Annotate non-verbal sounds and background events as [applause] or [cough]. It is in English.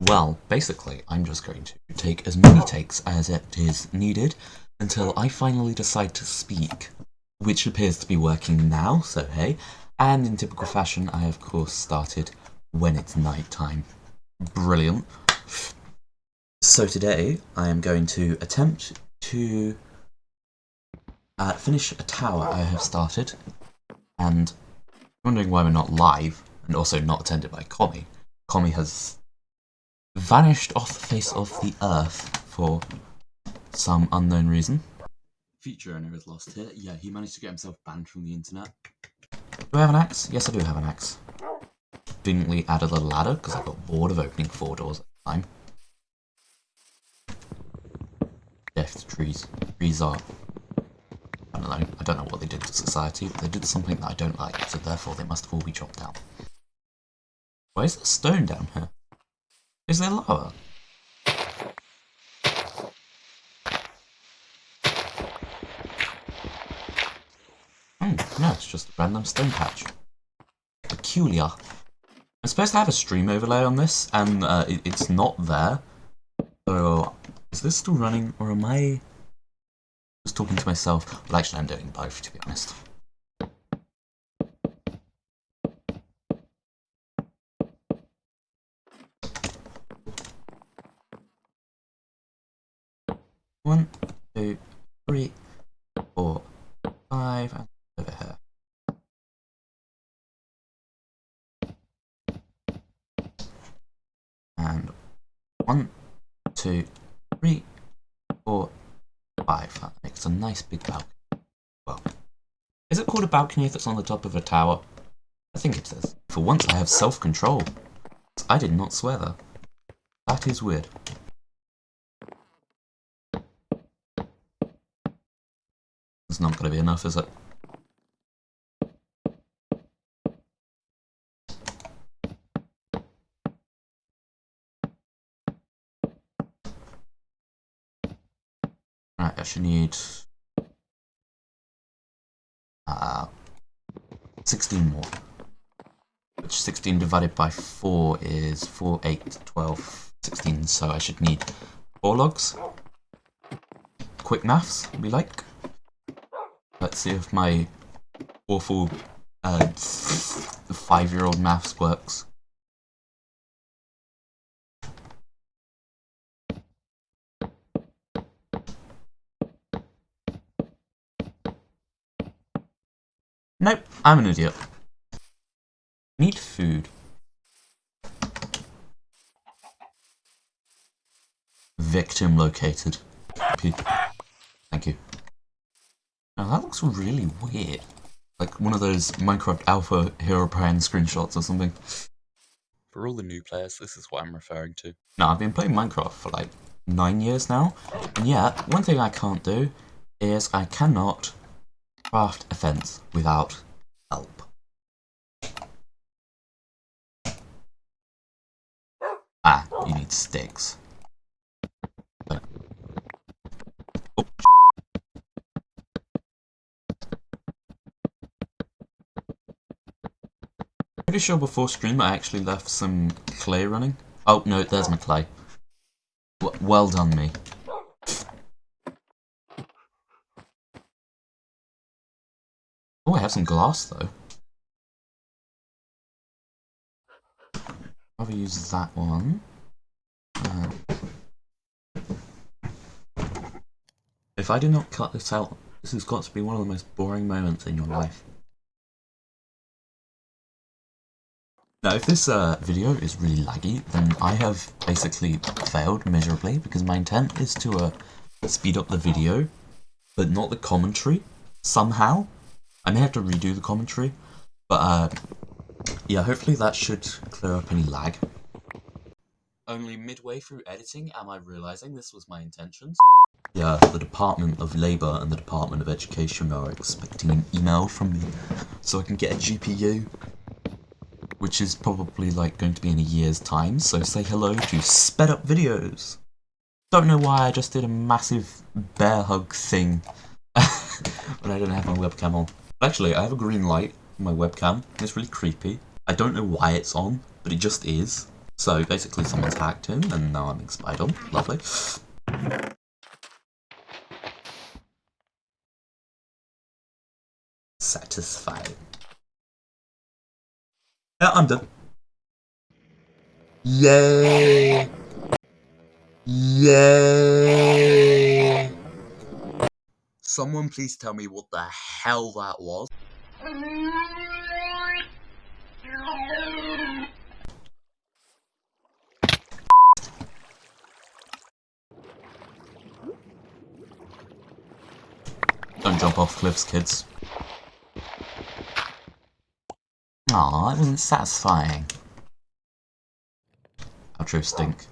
Well, basically, I'm just going to take as many takes as it is needed until I finally decide to speak, which appears to be working now, so hey. And in typical fashion, I of course started when it's night time. Brilliant. So today, I am going to attempt to uh, finish a tower I have started, and wondering why we're not live, and also not attended by Commie. Commie has vanished off the face of the earth for some unknown reason. Feature owner is lost here. Yeah, he managed to get himself banned from the internet. Do I have an axe? Yes, I do have an axe. Conveniently added a little ladder because I got bored of opening four doors at the time. Death trees. Trees are... I don't know. I don't know what they did to society, but they did something that I don't like, so therefore they must all be chopped down. Why is there stone down here? Is there lava? Oh, no, it's just a random stone patch. Peculiar. I'm supposed to have a stream overlay on this, and uh, it, it's not there. So, is this still running, or am I just talking to myself? Well, actually, I'm doing both, to be honest. One, two, three, four, five, and over here. And one, two, three, four, five. That makes a nice big balcony. Well, is it called a balcony if it's on the top of a tower? I think it is. For once I have self-control. I did not swear there. That is weird. It's not going to be enough, is it? Right, I should need uh, 16 more. Which 16 divided by 4 is 4, 8, 12, 16, so I should need 4 logs. Quick maths, we like. Let's see if my awful uh, five-year-old maths works. Nope, I'm an idiot. Need food. Victim located. Thank you. Now that looks really weird. Like one of those Minecraft Alpha Hero Herobrine screenshots or something. For all the new players, this is what I'm referring to. Now, I've been playing Minecraft for like nine years now, and yet, one thing I can't do is I cannot craft a fence without help. Ah, you need sticks. Pretty sure before stream I actually left some clay running. Oh, no, there's my clay. W well done, me. Oh, I have some glass, though. I'll use that one. Uh, if I do not cut this out, this has got to be one of the most boring moments in your life. Now, if this uh, video is really laggy, then I have basically failed miserably because my intent is to uh, speed up the video, but not the commentary, somehow. I may have to redo the commentary, but uh, yeah, hopefully that should clear up any lag. Only midway through editing am I realising this was my intentions. Yeah, the Department of Labour and the Department of Education are expecting an email from me so I can get a GPU which is probably like going to be in a year's time, so say hello to sped up videos. Don't know why I just did a massive bear hug thing [laughs] but I don't have my webcam on. Actually, I have a green light on my webcam, it's really creepy. I don't know why it's on, but it just is. So basically someone's hacked him and now I'm being spied on. Lovely. Satisfied. Yeah, I'm done. Yay! Yay! Someone please tell me what the hell that was. Don't jump off cliffs, kids. Aw, it wasn't satisfying. Outro stink.